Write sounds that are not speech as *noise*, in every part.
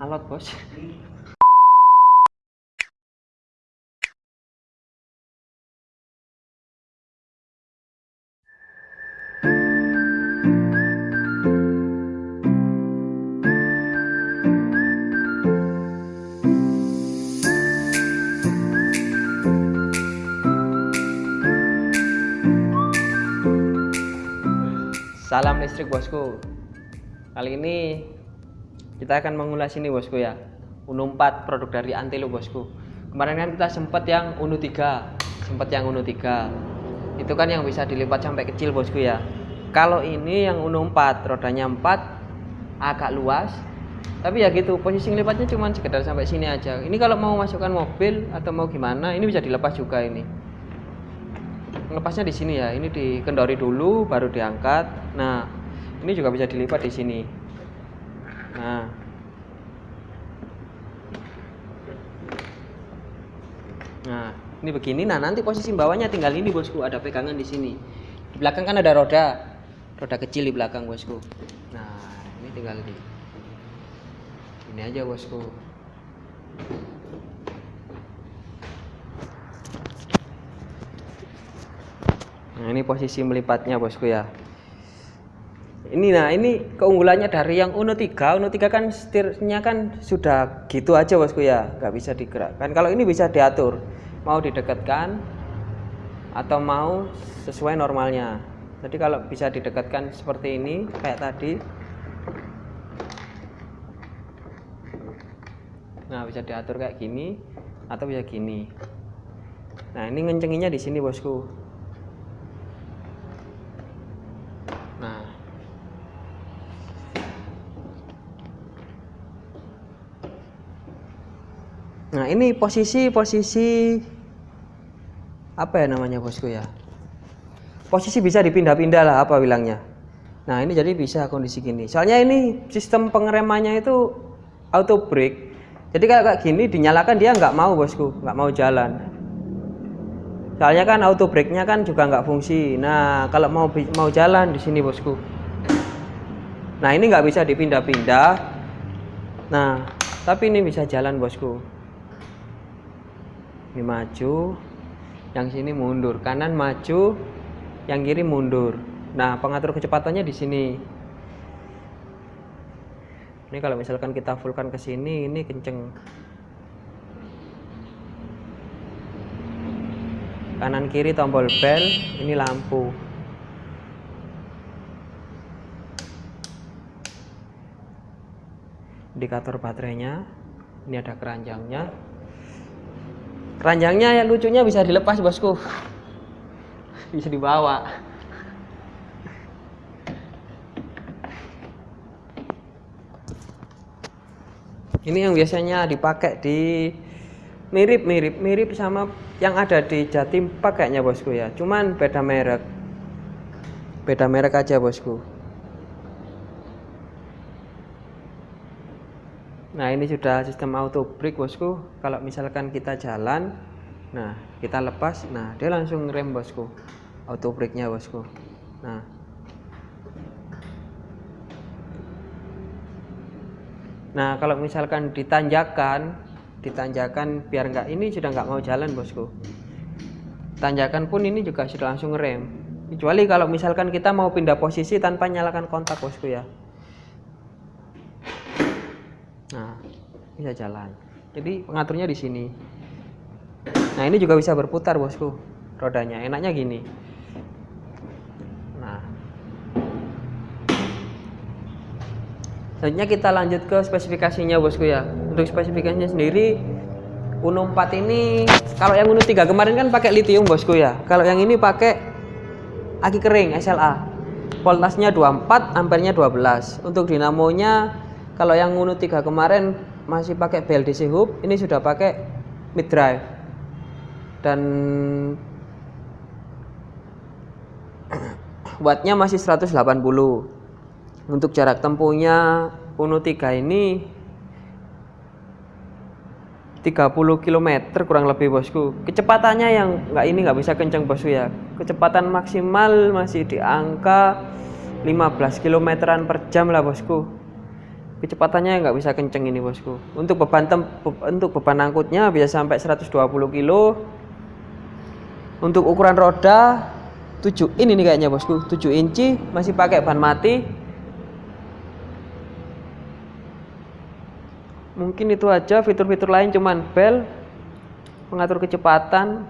alot bos Salam listrik bosku. Kali ini kita akan mengulas ini bosku ya. Uno 4 produk dari Antelo bosku. Kemarin kan kita sempat yang Uno 3, sempat yang Uno 3. Itu kan yang bisa dilipat sampai kecil bosku ya. Kalau ini yang Uno 4, rodanya 4, agak luas. Tapi ya gitu, posisi lipatnya cuma sekedar sampai sini aja. Ini kalau mau masukkan mobil atau mau gimana, ini bisa dilepas juga ini lepasnya di sini ya ini dikendori dulu baru diangkat nah ini juga bisa dilipat di sini nah. Nah ini begini. Nah nanti posisi bawahnya tinggal ini bosku. Ada pegangan di sini. Di belakang kan ada roda. Roda kecil di belakang bosku. Nah ini tinggal di ini aja bosku. Nah, ini posisi melipatnya, Bosku ya. Ini nah, ini keunggulannya dari yang Uno 3. Uno 3 kan setirnya kan sudah gitu aja, Bosku ya. nggak bisa digerakkan. Kalau ini bisa diatur. Mau didekatkan atau mau sesuai normalnya. Jadi kalau bisa didekatkan seperti ini kayak tadi. Nah, bisa diatur kayak gini atau bisa gini. Nah, ini ngencenginya di sini, Bosku. Nah, ini posisi posisi apa ya namanya, Bosku ya? Posisi bisa dipindah-pindah lah apa bilangnya. Nah, ini jadi bisa kondisi gini. Soalnya ini sistem pengeremannya itu auto brake. Jadi kalau kayak gini dinyalakan dia nggak mau, Bosku, nggak mau jalan soalnya kan auto brake nya kan juga nggak fungsi nah kalau mau mau jalan di sini bosku nah ini nggak bisa dipindah-pindah nah tapi ini bisa jalan bosku ini maju yang sini mundur. Kanan maju yang kiri mundur. Nah pengatur kecepatannya di sini. Ini kalau misalkan kita fullkan ke sini ini kenceng. Kanan kiri tombol bel ini lampu. Indikator baterainya ini ada keranjangnya keranjangnya yang lucunya bisa dilepas bosku. Bisa dibawa. Ini yang biasanya dipakai di mirip mirip mirip sama yang ada di Jatim Pak kayaknya bosku ya. Cuman beda merek. Beda merek aja bosku nah ini sudah sistem auto brake bosku. Kalau misalkan kita jalan nah kita lepas nah dia langsung rem bosku. Auto brake nya bosku. Nah. Nah kalau misalkan ditanjakan ditanjakan biar nggak ini sudah nggak mau jalan bosku. Tanjakan pun ini juga sudah langsung rem. Kecuali kalau misalkan kita mau pindah posisi tanpa nyalakan kontak bosku ya nah bisa jalan. Jadi pengaturnya di sini. Nah ini juga bisa berputar bosku. Rodanya. Enaknya gini. Nah. Selanjutnya kita lanjut ke spesifikasinya bosku ya. Untuk spesifikasinya sendiri Uno 4 ini kalau yang Uno 3 kemarin kan pakai lithium bosku ya. Kalau yang ini pakai aki kering SLA voltasnya 24 ampernya 12 untuk dinamonya kalau yang Uno 3 kemarin masih pakai BLDC hub ini sudah pakai mid drive. Dan *coughs* wattnya masih 180 untuk jarak tempuhnya Uno 3 ini 30 km kurang lebih bosku. Kecepatannya yang nggak ini nggak bisa kencang bosku ya. Kecepatan maksimal masih di angka 15 km per jam lah bosku kecepatannya nggak bisa kenceng ini bosku. Untuk beban tem untuk beban angkutnya bisa sampai 120 kilo. Untuk ukuran roda 7 ini nih kayaknya bosku. 7 inci masih pakai ban mati. Mungkin itu aja fitur-fitur lain cuman bel pengatur kecepatan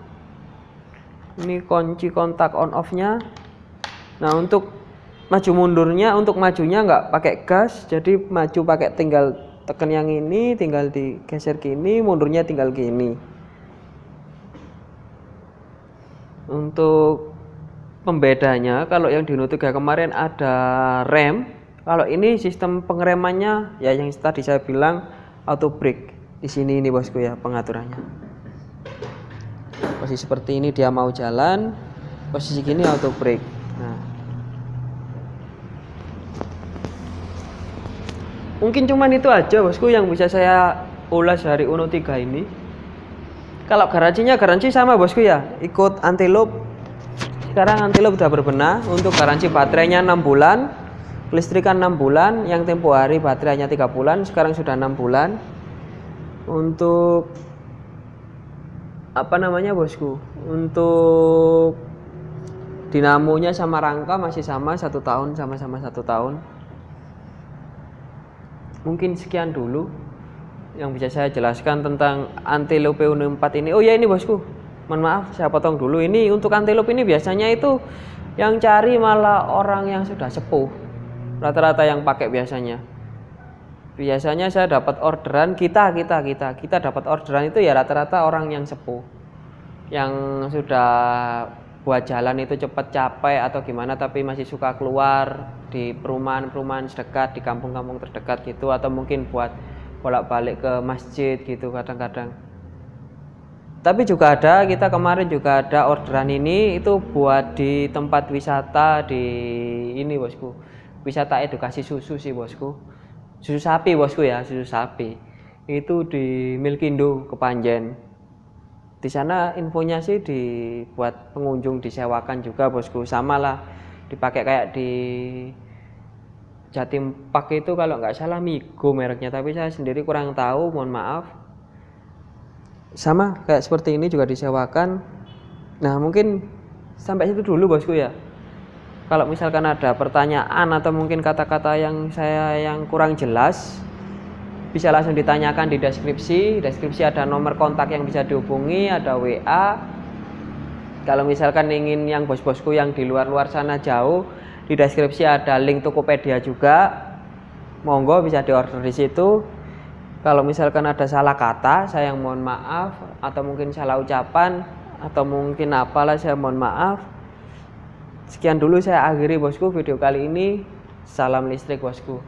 ini kunci kontak on off nya nah untuk maju mundurnya untuk majunya nggak pakai gas jadi maju pakai tinggal tekan yang ini tinggal digeser gini mundurnya tinggal gini. Untuk pembedanya kalau yang di Uno 3 kemarin ada rem kalau ini sistem pengeremannya ya yang tadi saya bilang auto brake di sini ini bosku ya pengaturannya. Posisi seperti ini dia mau jalan posisi gini auto brake nah mungkin cuman itu aja bosku yang bisa saya ulas dari Uno 3 ini. Kalau garansinya garansi sama bosku ya. Ikut anti loop sekarang anti loop sudah berbenah. Untuk garansi baterainya 6 bulan listrikan 6 bulan yang tempo hari baterainya 3 bulan sekarang sudah 6 bulan. Untuk apa namanya bosku? Untuk dinamonya sama rangka masih sama satu tahun sama-sama satu tahun mungkin sekian dulu yang bisa saya jelaskan tentang antelope Uno 4 ini. Oh ya ini bosku. Mohon maaf saya potong dulu. Ini untuk antelope ini biasanya itu yang cari malah orang yang sudah sepuh. Rata-rata yang pakai biasanya. Biasanya saya dapat orderan kita kita kita. Kita dapat orderan itu ya rata-rata orang yang sepuh. Yang sudah buat jalan itu cepat capek atau gimana tapi masih suka keluar di perumahan-perumahan terdekat di kampung-kampung terdekat gitu atau mungkin buat bolak-balik ke masjid gitu kadang-kadang. Tapi juga ada kita kemarin juga ada orderan ini itu buat di tempat wisata di ini bosku. Wisata edukasi susu sih bosku. Susu sapi bosku ya susu sapi. Itu di Milkindo Kepanjen. Di sana infonya sih dibuat pengunjung disewakan juga bosku. Sama lah dipakai kayak di Jatim Pak itu kalau nggak salah Migo mereknya tapi saya sendiri kurang tahu mohon maaf. Sama kayak seperti ini juga disewakan. Nah mungkin sampai situ dulu bosku ya. Kalau misalkan ada pertanyaan atau mungkin kata-kata yang saya yang kurang jelas bisa langsung ditanyakan di deskripsi. Deskripsi ada nomor kontak yang bisa dihubungi ada WA kalau misalkan ingin yang bos-bosku yang di luar-luar sana jauh di deskripsi ada link Tokopedia juga. Monggo bisa diorder di situ. Kalau misalkan ada salah kata saya mohon maaf. Atau mungkin salah ucapan atau mungkin apalah saya mohon maaf. Sekian dulu saya akhiri bosku video kali ini. Salam listrik bosku